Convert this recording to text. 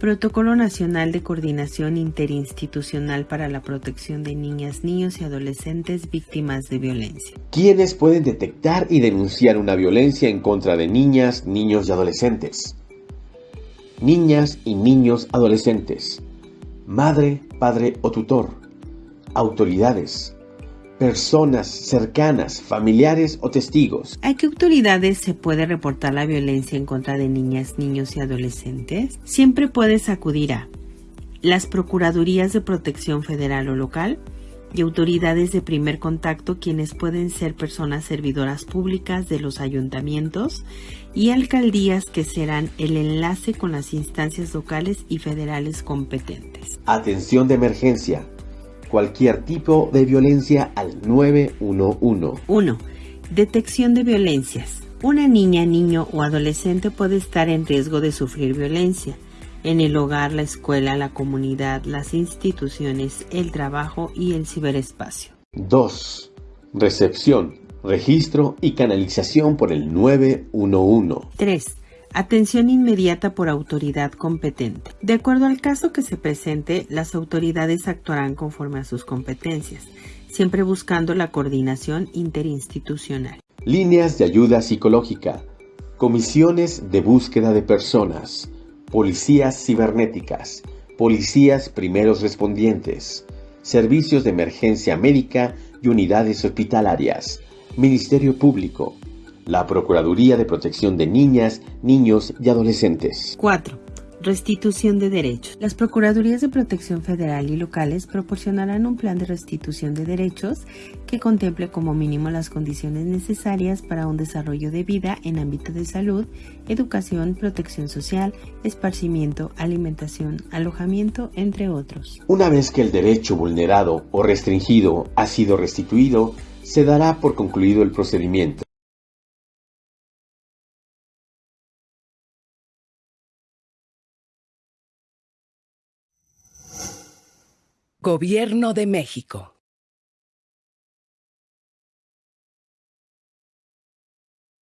Protocolo Nacional de Coordinación Interinstitucional para la Protección de Niñas, Niños y Adolescentes Víctimas de Violencia. ¿Quiénes pueden detectar y denunciar una violencia en contra de niñas, niños y adolescentes? Niñas y niños adolescentes. Madre, padre o tutor. Autoridades personas cercanas, familiares o testigos. ¿A qué autoridades se puede reportar la violencia en contra de niñas, niños y adolescentes? Siempre puedes acudir a las Procuradurías de Protección Federal o Local y autoridades de primer contacto quienes pueden ser personas servidoras públicas de los ayuntamientos y alcaldías que serán el enlace con las instancias locales y federales competentes. Atención de emergencia cualquier tipo de violencia al 911. 1. Detección de violencias. Una niña, niño o adolescente puede estar en riesgo de sufrir violencia en el hogar, la escuela, la comunidad, las instituciones, el trabajo y el ciberespacio. 2. Recepción, registro y canalización por el 911. 3. Atención inmediata por autoridad competente. De acuerdo al caso que se presente, las autoridades actuarán conforme a sus competencias, siempre buscando la coordinación interinstitucional. Líneas de ayuda psicológica, comisiones de búsqueda de personas, policías cibernéticas, policías primeros respondientes, servicios de emergencia médica y unidades hospitalarias, Ministerio Público, la Procuraduría de Protección de Niñas, Niños y Adolescentes. 4. Restitución de derechos. Las Procuradurías de Protección Federal y locales proporcionarán un plan de restitución de derechos que contemple como mínimo las condiciones necesarias para un desarrollo de vida en ámbito de salud, educación, protección social, esparcimiento, alimentación, alojamiento, entre otros. Una vez que el derecho vulnerado o restringido ha sido restituido, se dará por concluido el procedimiento. Gobierno de México.